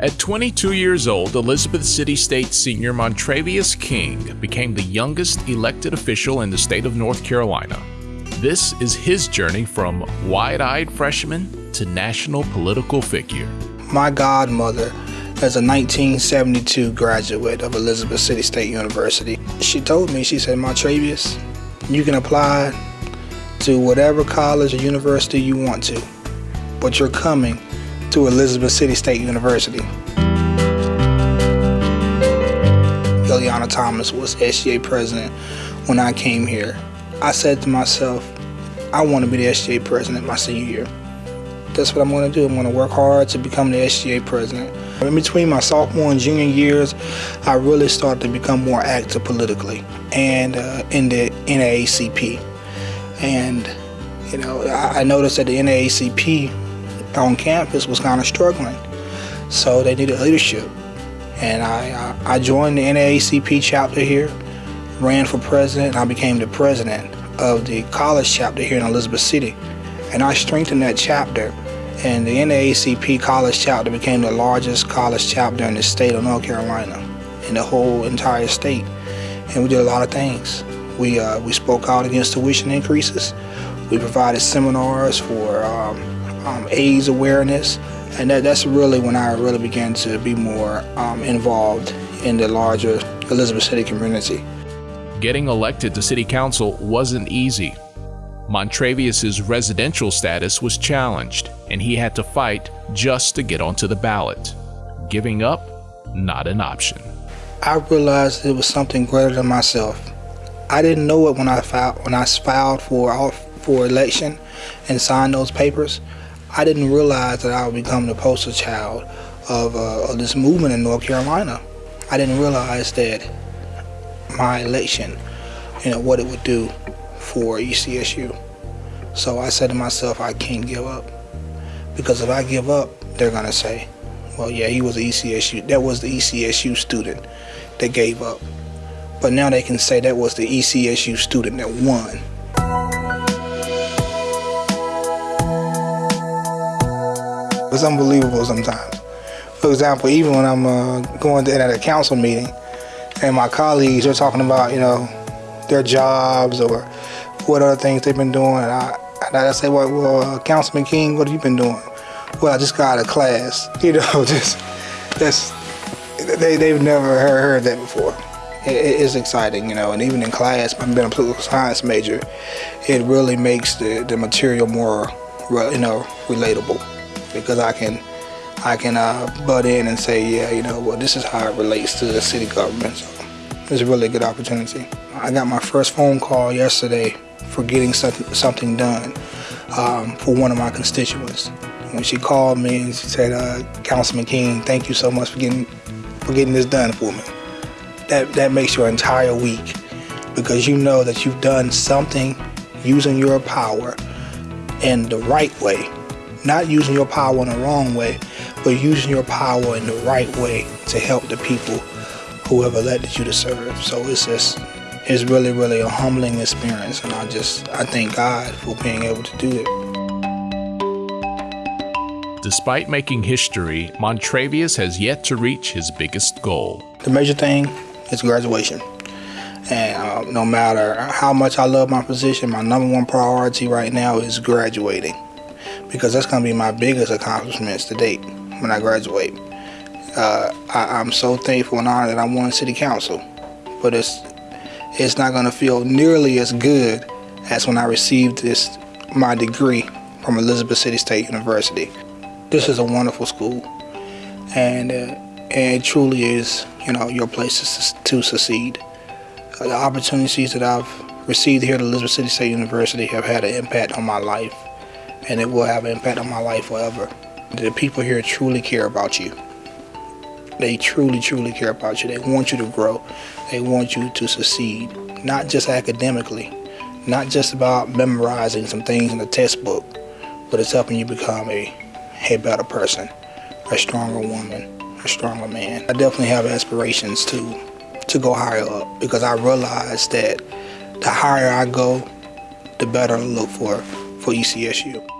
At 22 years old, Elizabeth City State senior Montravius King became the youngest elected official in the state of North Carolina. This is his journey from wide eyed freshman to national political figure. My godmother is a 1972 graduate of Elizabeth City State University. She told me, she said, Montravius, you can apply to whatever college or university you want to, but you're coming to Elizabeth City State University. Ileana Thomas was SGA president when I came here. I said to myself, I want to be the SGA president my senior year. That's what I'm going to do. I'm going to work hard to become the SGA president. In between my sophomore and junior years, I really started to become more active politically and uh, in the NAACP. And, you know, I, I noticed that the NAACP on campus was kind of struggling. So they needed leadership. And I, I joined the NAACP chapter here, ran for president, and I became the president of the college chapter here in Elizabeth City. And I strengthened that chapter, and the NAACP college chapter became the largest college chapter in the state of North Carolina, in the whole entire state. And we did a lot of things. We, uh, we spoke out against tuition increases. We provided seminars for um, um, AIDS awareness, and that, that's really when I really began to be more um, involved in the larger Elizabeth City community. Getting elected to city council wasn't easy. Montravius's residential status was challenged, and he had to fight just to get onto the ballot. Giving up, not an option. I realized it was something greater than myself. I didn't know it when I filed when I filed for for election and signed those papers. I didn't realize that I would become the poster child of, uh, of this movement in North Carolina. I didn't realize that my election, you know, what it would do for ECSU. So I said to myself, I can't give up. Because if I give up, they're going to say, well, yeah, he was the ECSU. That was the ECSU student that gave up. But now they can say that was the ECSU student that won. It's unbelievable sometimes. For example, even when I'm uh, going to at a council meeting and my colleagues are talking about, you know, their jobs or what other things they've been doing, and I, and I say, well, well uh, Councilman King, what have you been doing? Well, I just got out of class. You know, just that's they they've never heard, heard that before. It, it's exciting, you know, and even in class, I've been a political science major. It really makes the the material more, you know, relatable because I can I can uh, butt in and say, yeah, you know, well, this is how it relates to the city government. So it's a really good opportunity. I got my first phone call yesterday for getting something done um, for one of my constituents. When she called me and she said, uh, Councilman King, thank you so much for getting for getting this done for me. That that makes your entire week because you know that you've done something using your power in the right way not using your power in the wrong way, but using your power in the right way to help the people who have elected you to serve. So it's just, it's really, really a humbling experience. And I just, I thank God for being able to do it. Despite making history, Montravius has yet to reach his biggest goal. The major thing is graduation. And uh, no matter how much I love my position, my number one priority right now is graduating because that's going to be my biggest accomplishments to date when I graduate. Uh, I, am so thankful and honored that I won city council, but it's it's not going to feel nearly as good as when I received this my degree from Elizabeth City State University. This is a wonderful school, and uh, and it truly is you know your place to succeed. Uh, the opportunities that I've received here at Elizabeth City State University have had an impact on my life and it will have an impact on my life forever. The people here truly care about you. They truly, truly care about you. They want you to grow. They want you to succeed, not just academically, not just about memorizing some things in the textbook, but it's helping you become a, a better person, a stronger woman, a stronger man. I definitely have aspirations to to go higher up because I realize that the higher I go, the better I look for for ECSU.